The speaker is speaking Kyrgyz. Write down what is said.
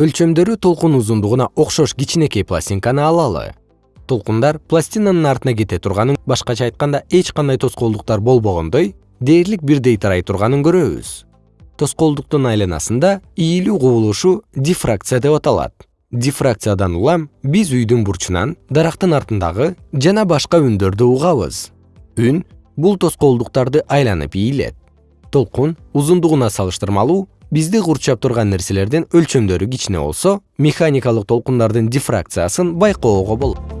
өлчөмдөрү толкун узундугуна окшош кичинекей пластинканы алалы толкундар пластинанын артына кете турганын башкача айтканда эч кандай тоскоолдуктар болбогондой дээрлик бирдей тарай турганын көрөбүз. Тоскоолдуктун айланасында ийилүү кубулушу дифракция деп аталат. Дифракциядан улам биз үйдүн бурчунан дарактын артындагы жана башка үндөрдү угабыз. Үн бул тоскоолдуктарды айланып ийилет. Толкун узундугуна салыштырмалуу бизди курчап турган нерселердин өлчөмдөрү кичине болсо механикалык толкундардын дифракциясын байкоого болот